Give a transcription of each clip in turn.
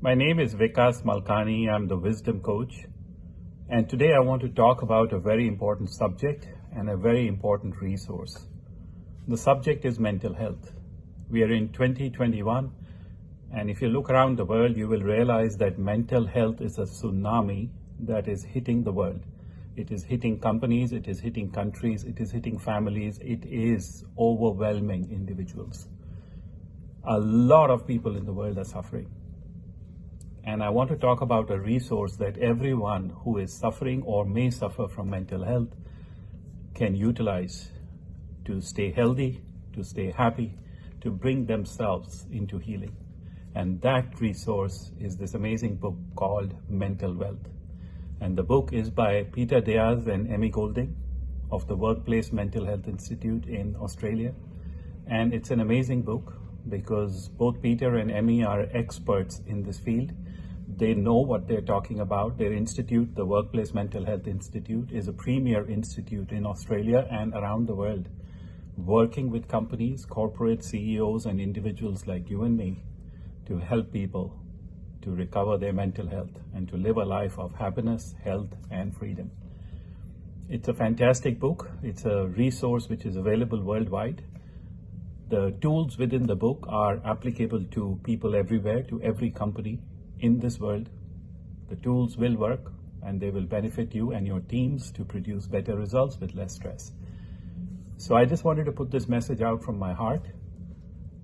My name is Vikas Malkani. I'm the Wisdom Coach. And today I want to talk about a very important subject and a very important resource. The subject is mental health. We are in 2021, and if you look around the world, you will realize that mental health is a tsunami that is hitting the world. It is hitting companies, it is hitting countries, it is hitting families, it is overwhelming individuals. A lot of people in the world are suffering. And I want to talk about a resource that everyone who is suffering or may suffer from mental health can utilize to stay healthy, to stay happy, to bring themselves into healing. And that resource is this amazing book called Mental Wealth. And the book is by Peter Diaz and Emmy Golding of the Workplace Mental Health Institute in Australia. And it's an amazing book because both Peter and Emmy are experts in this field they know what they're talking about. Their institute, the Workplace Mental Health Institute, is a premier institute in Australia and around the world, working with companies, corporate CEOs, and individuals like you and me to help people to recover their mental health and to live a life of happiness, health, and freedom. It's a fantastic book. It's a resource which is available worldwide. The tools within the book are applicable to people everywhere, to every company, in this world, the tools will work and they will benefit you and your teams to produce better results with less stress. So I just wanted to put this message out from my heart,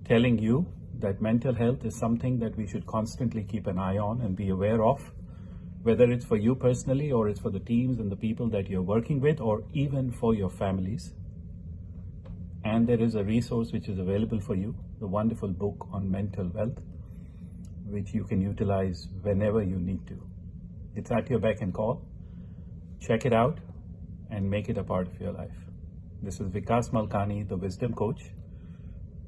telling you that mental health is something that we should constantly keep an eye on and be aware of, whether it's for you personally or it's for the teams and the people that you're working with or even for your families. And there is a resource which is available for you, the wonderful book on mental wealth which you can utilize whenever you need to. It's at your beck and call. Check it out and make it a part of your life. This is Vikas Malkani, the Wisdom Coach,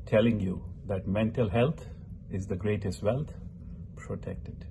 telling you that mental health is the greatest wealth. Protect it.